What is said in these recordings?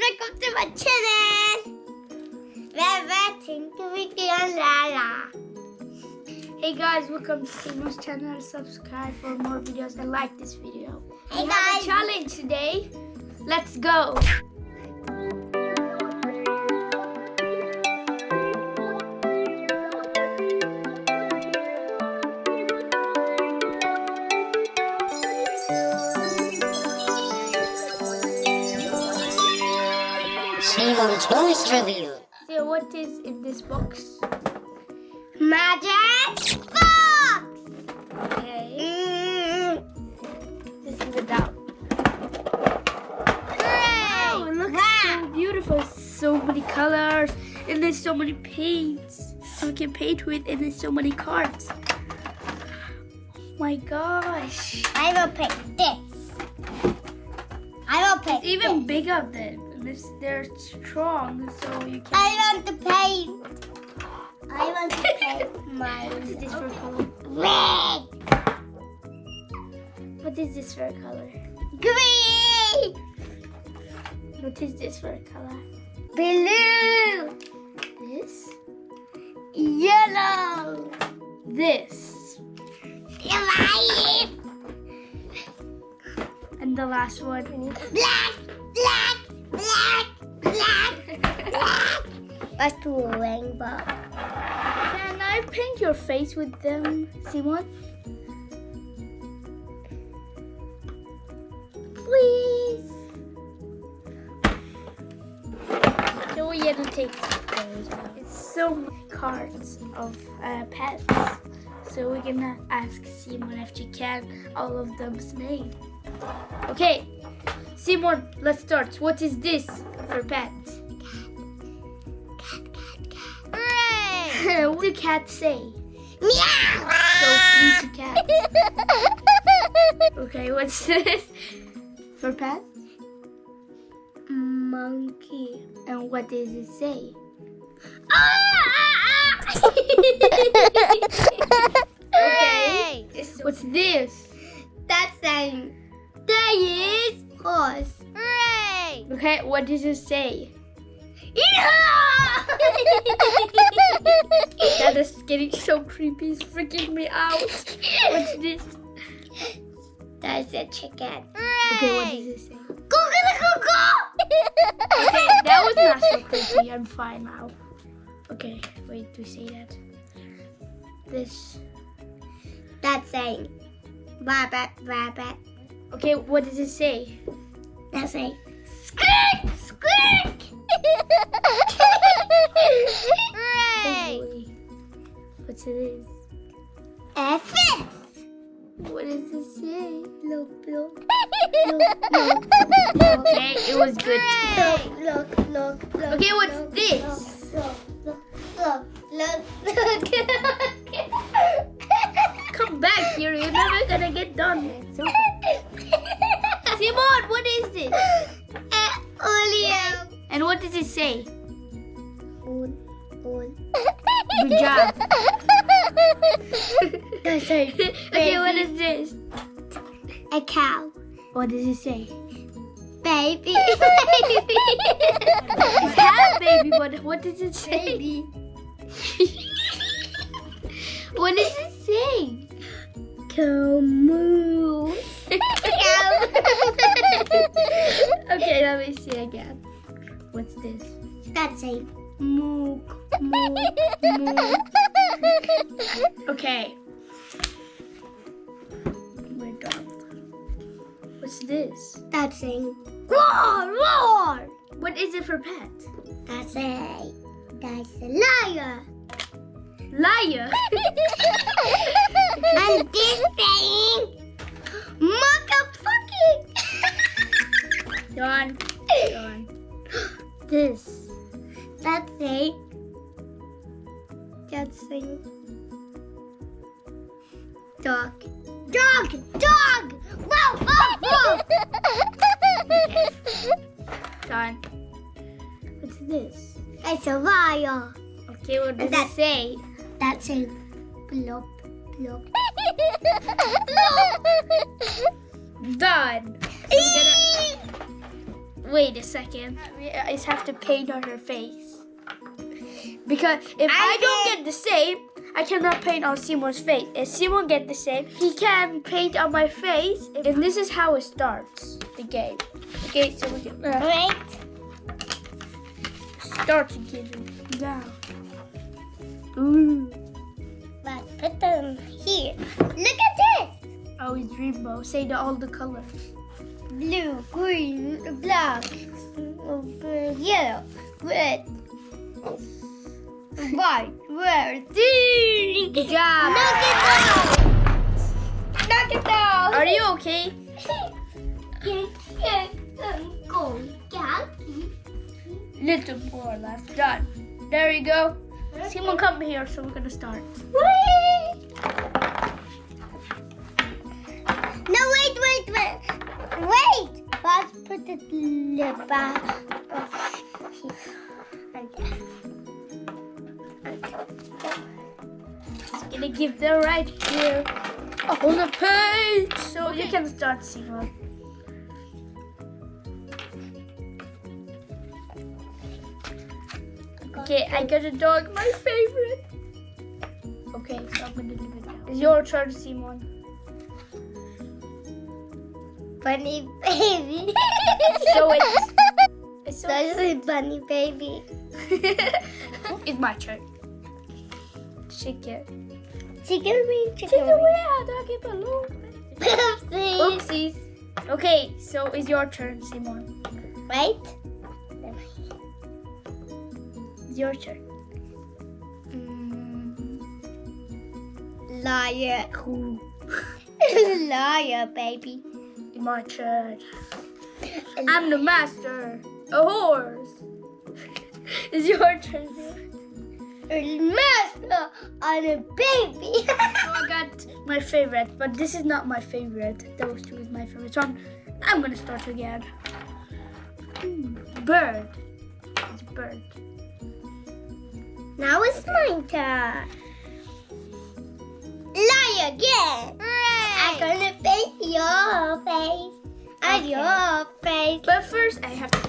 welcome to my channel. Welcome to Vicky and Lala. Hey guys, welcome to Simo's channel. Subscribe for more videos and like this video. Hey we have guys. a challenge today. Let's go. Simon Toys Review. So what is in this box? Magic box. Okay. Mm. This is without. Hooray! Oh, it looks Wow. so beautiful. So many colors. And there's so many paints. So you can paint with and there's so many cards. Oh my gosh. I will pick this. I will pick It's even this. bigger than this. They're strong, so you can. I want to paint. I want to paint my What is this for color? red, What is this for color? green, What is this for color? blue, This. yellow, This. And the last one. black, Let's do a rainbow. Can I paint your face with them, Simon? Please. So we're gonna take those. It's so many cards of uh, pets. So we're gonna ask Simon if she can all of them's name. Okay, Simon, let's start. What is this for pets? What do cats say? Meow! So please, cat. Okay, what's this? For pet? Monkey. And what does it say? Ah! Hooray! What's this? That's saying there is horse. Hooray! Okay, what does it say? That is getting so creepy. It's freaking me out. What's this? That's a chicken. Okay, what does it say? Cuckoo! Okay, that was not so creepy. I'm fine now. Okay, wait to say that. This. That's saying rabbit, rabbit. Okay, what does it say? That's saying skirt, skirt. Hooray! What's it is? A fish. What does it say? Look, look, Okay, it was good. look, look, look, look. Okay, what's look, this? Look, look, look, look, look. Come back here, you're never gonna get done. Simon, what is this? And what does it say? Good job. Okay, what is this? a cow. What does it say? Baby. It's cat baby, but what does it say? Baby. what does it say? Cow moo. okay, let me see again. What's this? That's a Mook, mook, mook. Okay. Oh We're done. What's this? That's a roar, roar. What is it for pet? That's a that's a liar. Liar. and this thing, motherfucking. Done. Done. This. That's a that's a dog. Dog, dog. Wow, wow, wow. Done. What's this? It's a liar. Okay, what does That- it say? That's a blop, blop. Done. So we're gonna wait a second. I just have to paint on her face. Because if I, I don't get the same, I cannot paint on Simon's face. If Simon get the same, he can paint on my face. And this is how it starts the game. Okay, so we can uh, Wait. start again. Now. Ooh. But put them here. Look at this. Oh, it's rainbow. Say the, all the colors. Blue, green, black, yellow, red, white, red. Good job. Knock it down. Knock it down. Are you okay? Little more left. Done. There you go. Simon, come here. So we're gonna start. No, wait, wait, wait. Wait. First, put the lip back. Gonna give the right here oh, on the page. So you can start, Simon. Okay, I got a dog, my favorite. Okay, so I'm gonna leave it now. It's your turn, Simon. Bunny baby. So it's, it's so That's a bunny baby. it's my turn. Shake it. Chicken wing, Take chicken away wing. our doggy balloon. Oopsie. Oopsies. Okay, so it's your turn, Simon. Wait. It's your turn. Mm. Liar. Liar, baby. My turn. I'm the master. A horse. it's your turn. Master on a baby. So I got my favorite, but this is not my favorite. Those two is my favorite. So I'm, I'm gonna start again. Bird. It's bird. now it's my turn. Lie again. I'm gonna paint your face. And Okay. your face. But first, I have to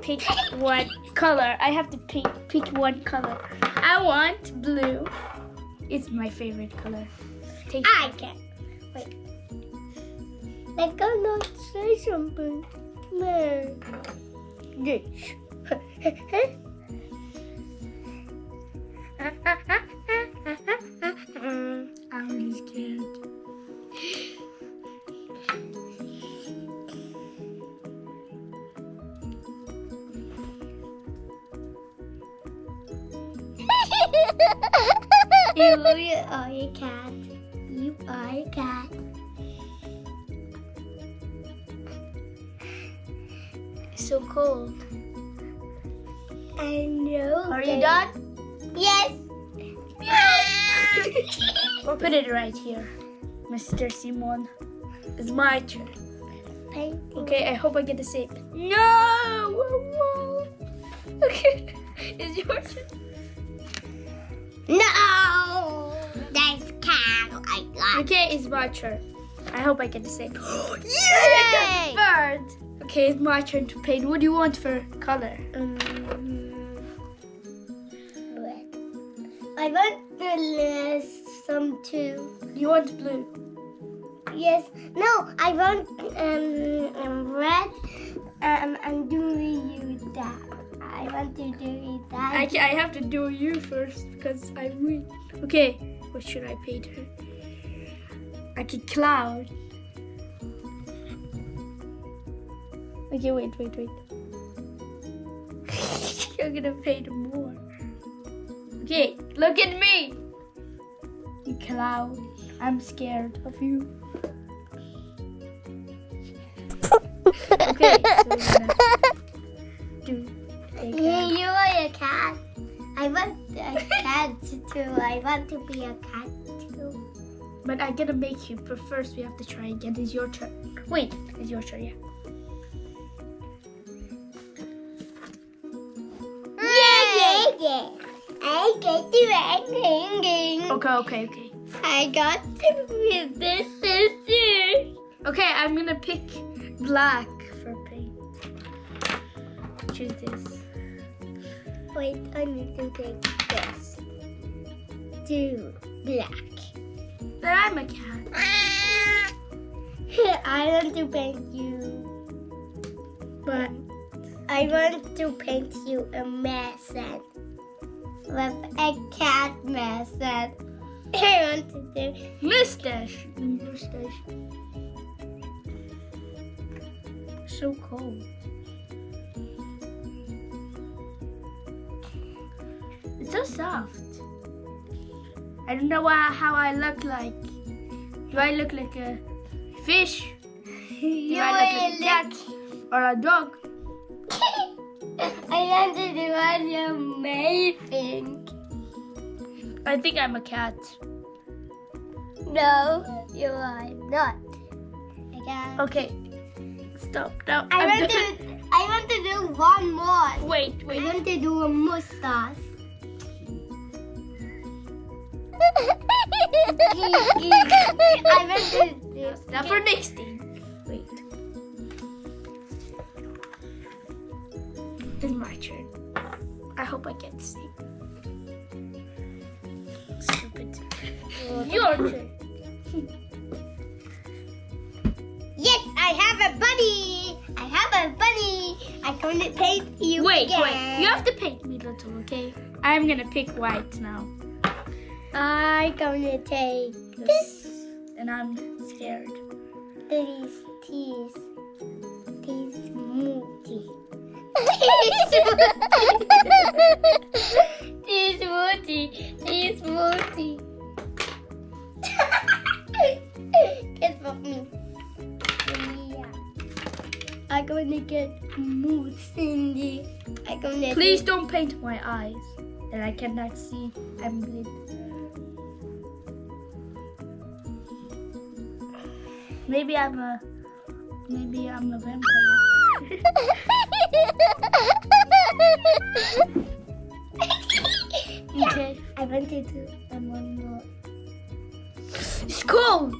pick one color. I have to pick pick one color. I want blue. It's my favorite color. Take I can. Wait. Let's go not say something. No. This. you are a cat. You are a cat. It's so cold. I know. Are you done? Yes. we'll put it right here, Mr. Simon. It's my turn. Okay, I hope I get the same. No! Okay, it's your turn. No. That's cat. I got. Okay, it's my turn. I hope I get the same. Yay! Bird. Okay, it's my turn to paint. What do you want for color? Um, red. I want the list some too. You want blue. Yes. No, I want um, um red. Um, and do you that? I want to do. I, I have to do you first because I win. Okay, what should I paint her? Like a cloud. Okay, wait, wait, wait. I'm gonna paint more. Okay, look at me. You cloud. I'm scared of you. I want to be a cat too. But I'm gonna make you, but first we have to try again. It's your turn. Wait, it's your turn, yeah. Yeah, yeah, yeah. I get to ring. Okay, okay, okay. I got to be this scissors. Okay, I'm gonna pick black for paint. choose this. Wait, I need to take this. Do black. But I'm a cat. I want to paint you. But I want to paint you a mason. With a cat mason. I want to do Mustache. Mustache. So cold. It's so soft. I don't know why, how I look like. Do I look like a fish? Do you I look like a cat or a dog? I want to do amazing. I think I'm a cat. No, you are not. Okay. Okay. Stop now. I I'm want to. I want to do one more. Wait, Wait. I want to do a mustache. I to do. Now for next thing. Wait. It's my turn. I hope I get to see. Stupid. Your turn. Yes, I have a bunny. I have a bunny. I'm going to paint you Wait, again. wait. You have to paint me, little, okay? I'm gonna pick white now. I'm to take this. And I'm scared. These teas. These moody. These moody. These moody. Get for me. Yeah. I'm gonna get mood Cindy. I'm gonna Please don't paint my eyes. and I cannot see. I'm blind. Maybe I'm a maybe I'm a vampire. Okay. I want to do one more. It's cold.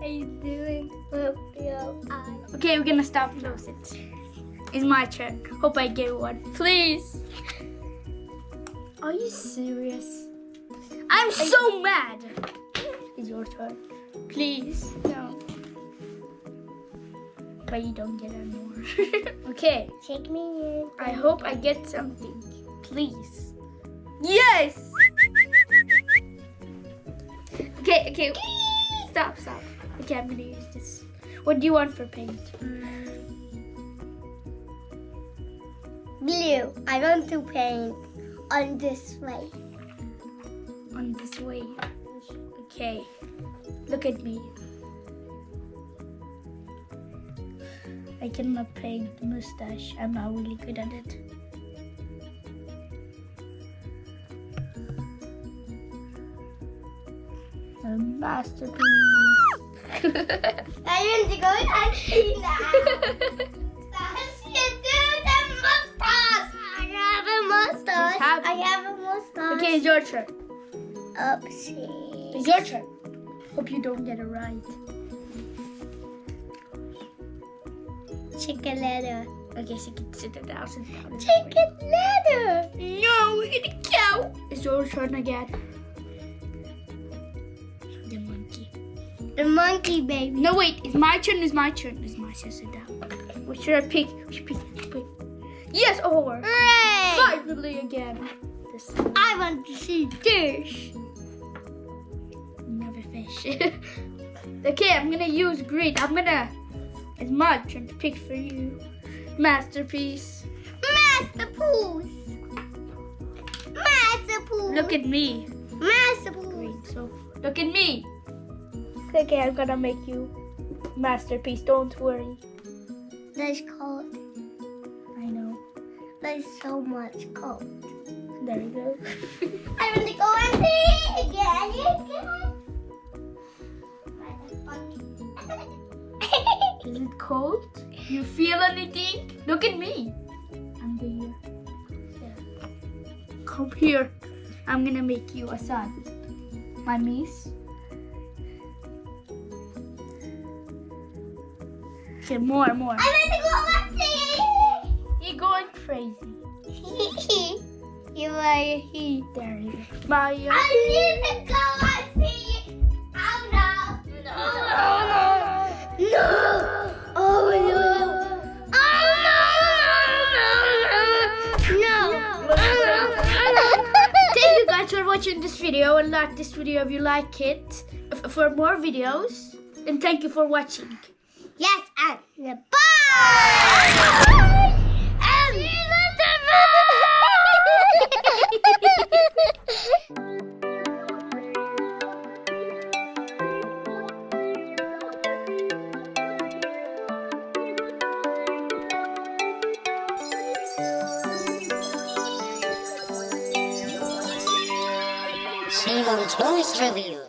Are you doing with your eyes? Okay, we're gonna stop close. It's my turn. Hope I get one. Please. Are you serious? I'm so mad. It's your turn. Please. No. But you don't get any more. okay. Take me in. I hope I get something. Please. Yes! Okay, okay. Stop, stop. Okay, I'm gonna use this. What do you want for paint? Mm. Blue. I want to paint on this way. On this way. Okay. Look at me. I cannot paint the mustache. I'm not really good at it. A masterpiece. I want to go and see that. I have a mustache. have- I have a mustache. okay, it's your turn. Oopsie. It's your turn. Hope you don't get it right. Chicken leather. Okay, so you can sit it down, sit down. Chicken leather. No, we're gonna cow. It's your turn again. The monkey. The monkey baby. No, wait. It's my turn. It's my turn. It's my turn. Sit down. What should I pick? What should pick? What should I pick? Yes, a horse. Hooray! Finally again. This I want to see this. Fish. okay, I'm gonna use green. I'm gonna. It's my turn to pick for you. Masterpiece. Masterpiece. Masterpiece. Look at me. Masterpiece. Green. So look at me. Okay, I'm gonna make you masterpiece. Don't worry. That's cold. I know. There's so much cold. There you go. I want to go and see again. Is it cold? You feel anything? Look at me. I'm here. Yeah. Come here. I'm gonna make you a sun. My miss. Okay, more, more. I'm gonna go crazy. You're going crazy. you are a he. There you I need to go and see. Oh no. No. No. no. no. Watching this video and like this video if you like it for more videos. And thank you for watching. Yes, and bye. And Toys Review.